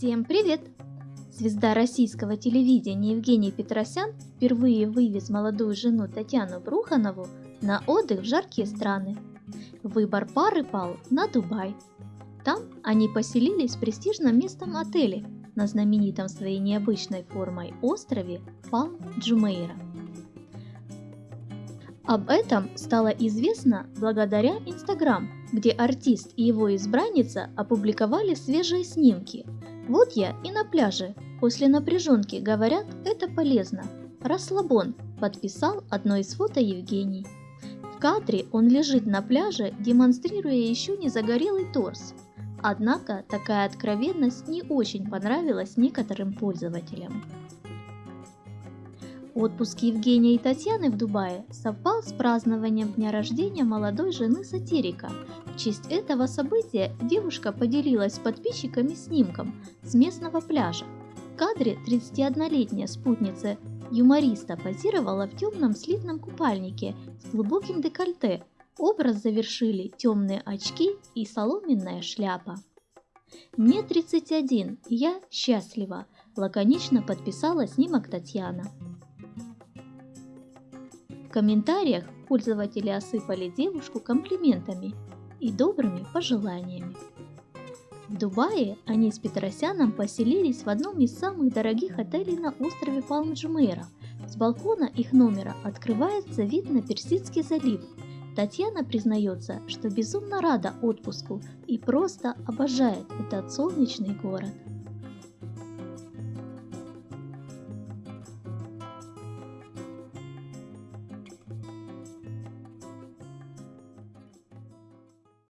Всем привет! Звезда российского телевидения Евгений Петросян впервые вывез молодую жену Татьяну Бруханову на отдых в жаркие страны. Выбор пары пал на Дубай. Там они поселились в престижном местном отеле на знаменитом своей необычной формой острове Палм Джумейра. Об этом стало известно благодаря Инстаграм, где артист и его избранница опубликовали свежие снимки. Вот я и на пляже. После напряженки говорят, это полезно. Расслабон, подписал одно из фото Евгений. В кадре он лежит на пляже, демонстрируя еще не загорелый торс. Однако такая откровенность не очень понравилась некоторым пользователям. Отпуск Евгения и Татьяны в Дубае совпал с празднованием дня рождения молодой жены сатирика. В честь этого события девушка поделилась с подписчиками снимком с местного пляжа. В кадре 31-летняя спутница юмориста позировала в темном слитном купальнике с глубоким декольте. Образ завершили темные очки и соломенная шляпа. Мне 31, я счастлива, лаконично подписала снимок Татьяна. В комментариях пользователи осыпали девушку комплиментами и добрыми пожеланиями. В Дубае они с Петросяном поселились в одном из самых дорогих отелей на острове Палм-Джумейра. С балкона их номера открывается вид на Персидский залив. Татьяна признается, что безумно рада отпуску и просто обожает этот солнечный город.